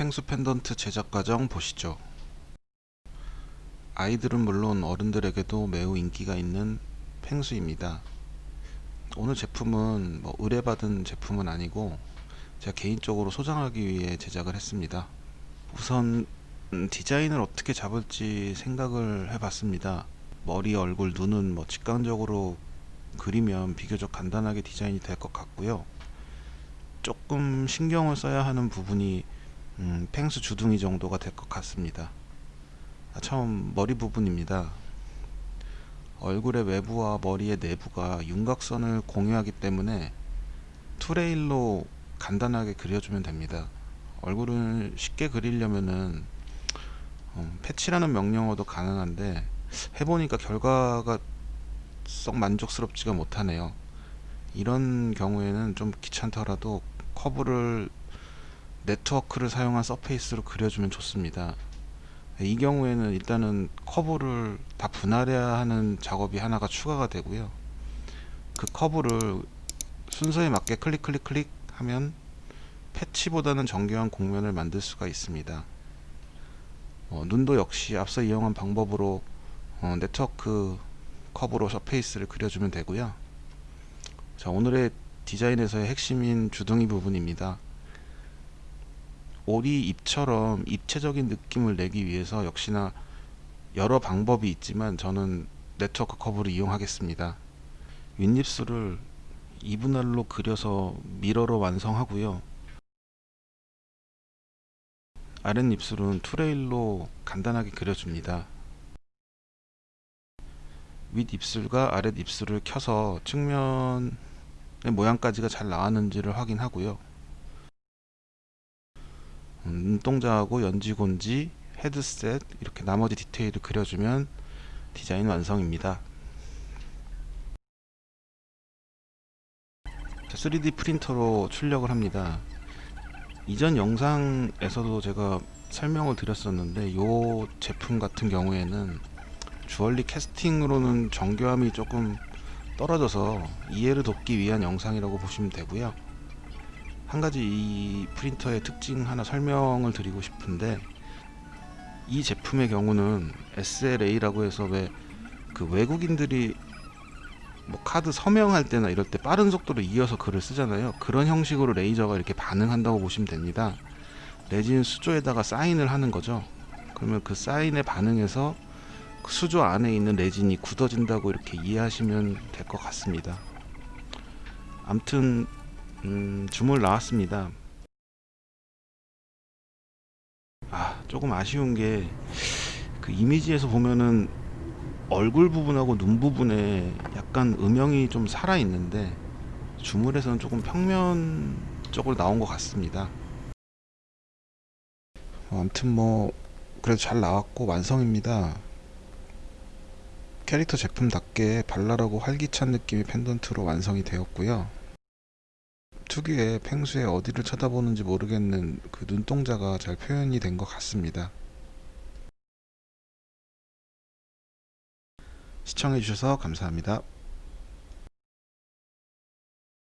펭수 펜던트 제작 과정 보시죠. 아이들은 물론 어른들에게도 매우 인기가 있는 펭수입니다. 오늘 제품은 뭐 의뢰받은 제품은 아니고 제가 개인적으로 소장하기 위해 제작을 했습니다. 우선 음, 디자인을 어떻게 잡을지 생각을 해봤습니다. 머리, 얼굴, 눈은 뭐 직관적으로 그리면 비교적 간단하게 디자인이 될 것 같고요. 조금 신경을 써야 하는 부분이 음, 펭수 주둥이 정도가 될 것 같습니다. 아, 처음 머리 부분입니다. 얼굴의 외부와 머리의 내부가 윤곽선을 공유하기 때문에 투레일로 간단하게 그려주면 됩니다. 얼굴을 쉽게 그리려면은 어, 패치라는 명령어도 가능한데 해보니까 결과가 썩 만족스럽지가 못하네요. 이런 경우에는 좀 귀찮더라도 커브를 네트워크를 사용한 surface로 그려주면 좋습니다. 이 경우에는 일단은 커브를 다 분할해야 하는 작업이 하나가 추가가 되고요. 그 커브를 순서에 맞게 클릭 클릭 클릭 하면 패치보다는 정교한 곡면을 만들 수가 있습니다. 어, 눈도 역시 앞서 이용한 방법으로 어, 네트워크 커브로 surface를 그려주면 되고요. 자 오늘의 디자인에서의 핵심인 주둥이 부분입니다. 오리 입처럼 입체적인 느낌을 내기 위해서 역시나 여러 방법이 있지만 저는 네트워크 커브를 이용하겠습니다. 윗입술을 2분할로 그려서 mirror로 완성하고요. 아랫입술은 투레일로 간단하게 그려줍니다. 윗입술과 아랫입술을 켜서 측면의 모양까지가 잘 나왔는지를 확인하고요. 음, 눈동자하고 연지곤지, 헤드셋 이렇게 나머지 디테일을 그려주면 디자인 완성입니다. 3D 프린터로 출력을 합니다. 이전 영상에서도 제가 설명을 드렸었는데 이 제품 같은 경우에는 주얼리 캐스팅으로는 정교함이 조금 떨어져서 이해를 돕기 위한 영상이라고 보시면 되고요. 한 가지 이 프린터의 특징 하나 설명을 드리고 싶은데 이 제품의 경우는 SLA라고 해서 왜 그 외국인들이 뭐 카드 서명할 때나 이럴 때 빠른 속도로 이어서 글을 쓰잖아요. 그런 형식으로 레이저가 이렇게 반응한다고 보시면 됩니다. 레진 수조에다가 사인을 하는 거죠. 그러면 그 사인에 반응해서 그 수조 안에 있는 레진이 굳어진다고 이렇게 이해하시면 될 것 같습니다. 암튼 음, 주물 나왔습니다. 아 조금 아쉬운 게 그 이미지에서 보면은 얼굴 부분하고 눈 부분에 약간 음영이 좀 살아 있는데 주물에서는 조금 평면적으로 나온 것 같습니다. 어, 아무튼 뭐 그래도 잘 나왔고 완성입니다. 캐릭터 제품답게 발랄하고 활기찬 느낌의 펜던트로 완성이 되었고요. 특유의 펭수의 어디를 쳐다보는지 모르겠는 그 눈동자가 잘 표현이 된 것 같습니다. 시청해주셔서 감사합니다.